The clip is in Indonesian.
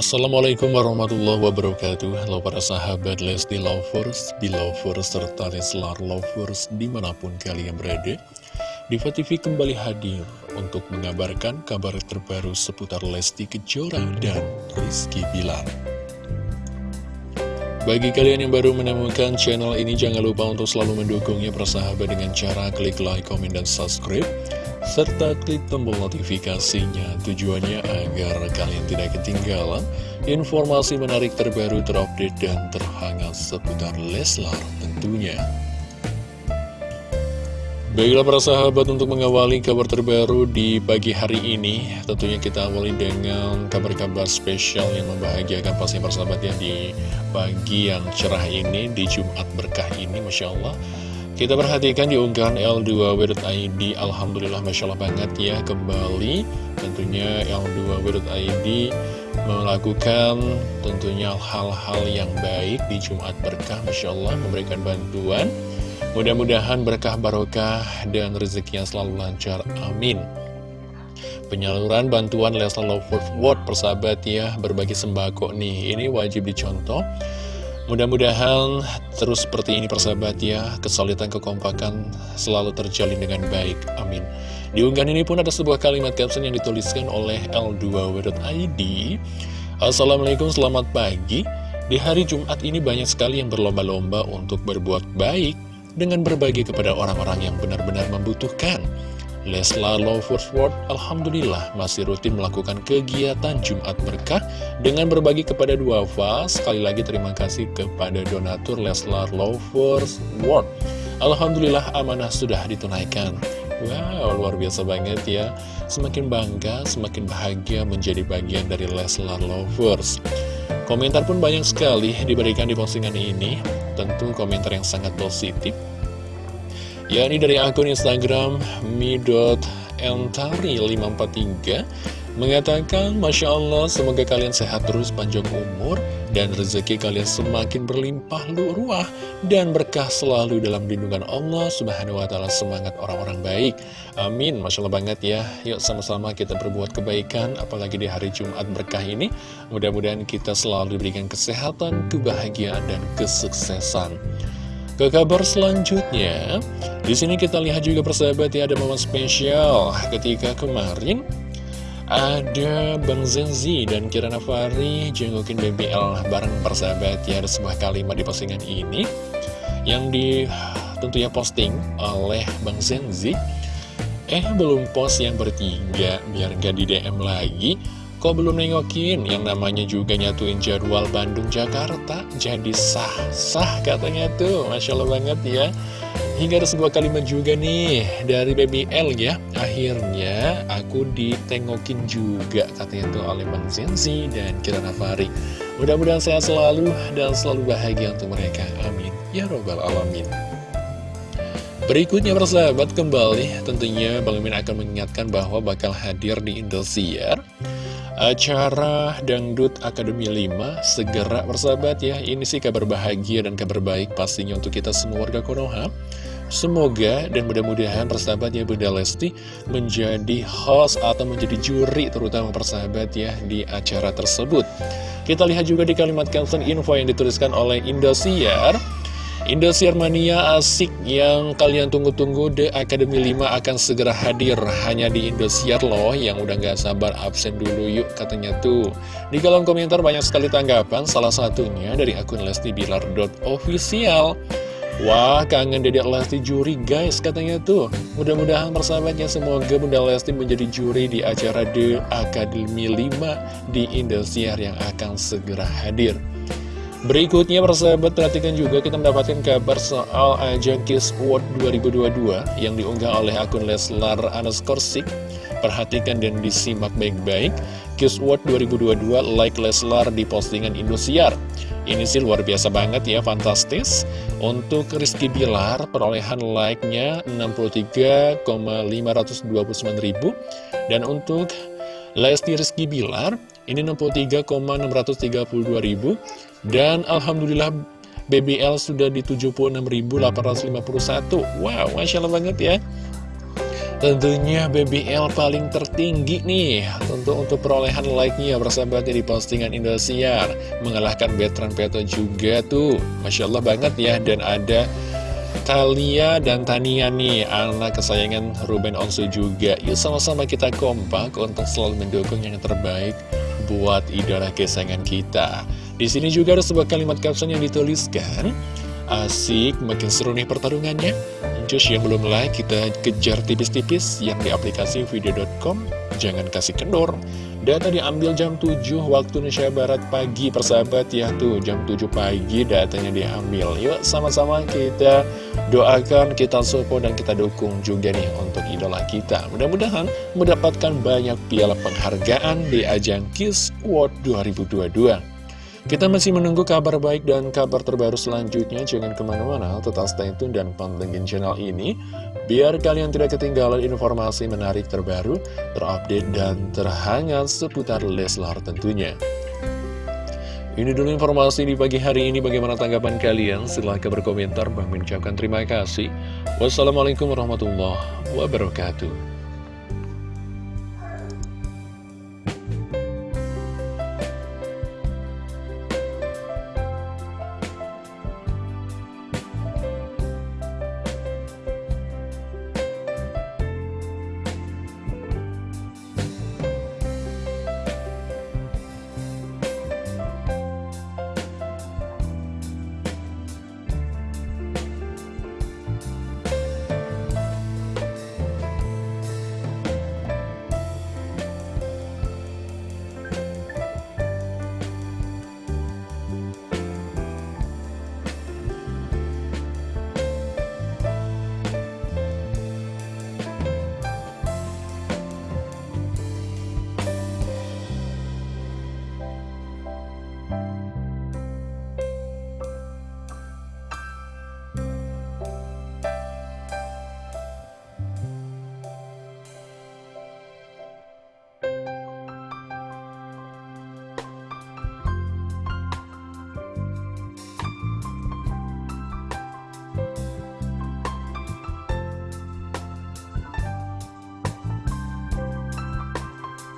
Assalamualaikum warahmatullahi wabarakatuh. Halo para sahabat Lesti Lovers, Belovers, serta Leslar Lovers di mana pun kalian berada. Diva TV kembali hadir untuk mengabarkan kabar terbaru seputar Lesti Kejora dan Rizky Bilar. Bagi kalian yang baru menemukan channel ini, jangan lupa untuk selalu mendukungnya persahabat dengan cara klik like, komen, dan subscribe serta klik tombol notifikasinya tujuannya agar kalian tidak ketinggalan informasi menarik terbaru terupdate dan terhangat seputar Leslar tentunya. Baiklah para sahabat untuk mengawali kabar terbaru di pagi hari ini Tentunya kita awali dengan kabar-kabar spesial yang membahagiakan pasti persahabat ya Di pagi yang cerah ini, di Jumat berkah ini Masya Allah kita perhatikan di unggahan L2W.id Alhamdulillah Masya Allah banget ya Kembali. Tentunya L2W.id Melakukan tentunya hal-hal yang baik Di Jumat Berkah Masya Allah Memberikan bantuan. Mudah-mudahan berkah barokah dan rezekinya selalu lancar. Amin. Penyaluran bantuan Leslie Love World persahabat ya Berbagi sembako nih. Ini wajib dicontoh Mudah-mudahan terus seperti ini persahabat ya, kesulitan kekompakan selalu terjalin dengan baik. Amin. Di unggahan ini pun ada sebuah kalimat caption yang dituliskan oleh L2W.id. Assalamualaikum, selamat pagi. Di hari Jumat ini banyak sekali yang berlomba-lomba untuk berbuat baik dengan berbagi kepada orang-orang yang benar-benar membutuhkan. Leslar Lovers World Alhamdulillah masih rutin melakukan kegiatan Jumat Berkah dengan berbagi kepada dua fas. Sekali lagi terima kasih kepada donatur Leslar Lovers World. Alhamdulillah amanah sudah ditunaikan. Wow, luar biasa banget ya. Semakin bangga, semakin bahagia menjadi bagian dari Leslar Lovers. Komentar pun banyak sekali diberikan di postingan ini. Tentu komentar yang sangat positif yakni dari akun Instagram mi.entari543 mengatakan Masya Allah semoga kalian sehat terus panjang umur dan rezeki kalian semakin berlimpah ruah dan berkah selalu dalam lindungan Allah subhanahu wa ta'ala. Semangat orang-orang baik. Amin. Masya Allah banget ya. Yuk sama-sama kita berbuat kebaikan apalagi di hari Jumat berkah ini. Mudah-mudahan kita selalu diberikan kesehatan kebahagiaan dan kesuksesan. Ke kabar selanjutnya, di sini kita lihat juga persahabat ya ada momen spesial ketika kemarin ada Bang Zenzi dan Kirana Fari jengukin BBL bareng persahabat ya ada sebuah kalimat di postingan ini yang di tentunya posting oleh Bang Zenzi. Eh belum post yang bertiga biar gak di DM lagi. Kok belum nengokin? Yang namanya juga nyatuin jadwal Bandung-Jakarta. Jadi sah-sah katanya tuh Masya Allah banget ya Hingga ada sebuah kalimat juga nih dari BBL ya. Akhirnya aku ditengokin juga katanya tuh oleh Bang Zenzi dan Kira Nafari. Mudah-mudahan sehat selalu dan selalu bahagia untuk mereka. Amin. Ya Robbal Alamin. Berikutnya persahabat kembali. Tentunya Bang Mimin akan mengingatkan bahwa bakal hadir di Indosiar Acara Dangdut Akademi 5 segera bersahabat ya. Ini sih kabar bahagia dan kabar baik pastinya untuk kita semua warga Konoha. Semoga dan mudah-mudahan persahabatnya Bunda Lesti menjadi host atau menjadi juri terutama persahabat ya di acara tersebut. Kita lihat juga di kalimat caption info yang dituliskan oleh Indosiar Indosiar Mania asik yang kalian tunggu-tunggu The Academy 5 akan segera hadir. Hanya di Indosiar loh yang udah gak sabar absen dulu yuk katanya tuh. Di kolom komentar banyak sekali tanggapan salah satunya dari akun Lesti Bilar.official Wah kangen Dedek Lesti juri guys katanya tuh. Mudah-mudahan persahabatnya semoga Bunda Lesti menjadi juri di acara The Academy 5 di Indosiar yang akan segera hadir Berikutnya persahabat perhatikan juga kita mendapatkan kabar soal ajang Kiss World 2022 yang diunggah oleh akun Leslar Anaskorsik. Perhatikan dan disimak baik-baik. Kiss World 2022 like Leslar di postingan Indosiar. Ini sih luar biasa banget ya, fantastis. Untuk Rizky Bilar, perolehan like-nya 63,529 ribu. Dan untuk Lesti Rizky Bilar, ini 63,632 ribu. Dan Alhamdulillah BBL sudah di 76.851 Wow, Masya Allah banget ya. Tentunya BBL paling tertinggi nih. Tentu untuk perolehan like-nya bersahabatnya di postingan Indosiar. Mengalahkan Betran Peto juga tuh. Masya Allah banget ya. Dan ada Talia dan Tania nih. Anak kesayangan Ruben Onsu juga. Yuk sama-sama kita kompak untuk selalu mendukung yang terbaik Buat idola kesayangan kita Di sini juga ada sebuah kalimat caption yang dituliskan Asik, makin seru nih pertarungannya Cus yang belum like, kita kejar tipis-tipis yang di aplikasi video.com. Jangan kasih kendor. Data diambil jam 7 waktu Indonesia Barat pagi, persahabat ya tuh. Jam 7 pagi datanya diambil. Yuk sama-sama kita doakan, kita support, dan kita dukung juga nih untuk idola kita. Mudah-mudahan mendapatkan banyak piala penghargaan di ajang Kiss World 2022. Kita masih menunggu kabar baik dan kabar terbaru selanjutnya. Jangan ke mana-mana, tetap stay tune dan pantengin channel ini. Biar kalian tidak ketinggalan informasi menarik terbaru, terupdate, dan terhangat seputar Leslar tentunya. Ini dulu informasi di pagi hari ini. Bagaimana tanggapan kalian? Silahkan berkomentar. Bang mengucapkan terima kasih. Wassalamualaikum warahmatullahi wabarakatuh.